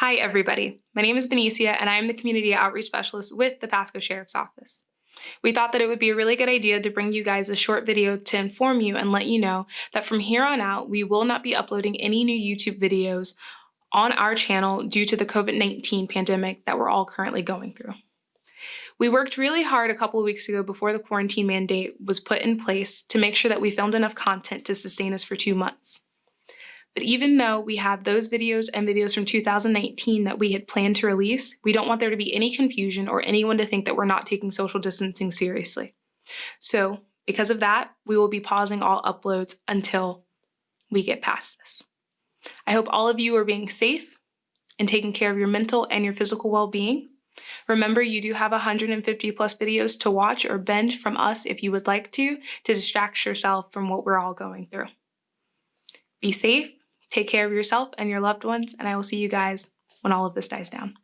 Hi, everybody. My name is Benicia, and I am the Community Outreach Specialist with the Pasco Sheriff's Office. We thought that it would be a really good idea to bring you guys a short video to inform you and let you know that from here on out, we will not be uploading any new YouTube videos on our channel due to the COVID-19 pandemic that we're all currently going through. We worked really hard a couple of weeks ago before the quarantine mandate was put in place to make sure that we filmed enough content to sustain us for two months. But even though we have those videos and videos from 2019 that we had planned to release, we don't want there to be any confusion or anyone to think that we're not taking social distancing seriously. So because of that, we will be pausing all uploads until we get past this. I hope all of you are being safe and taking care of your mental and your physical well-being. Remember, you do have 150 plus videos to watch or binge from us if you would like to, to distract yourself from what we're all going through. Be safe Take care of yourself and your loved ones, and I will see you guys when all of this dies down.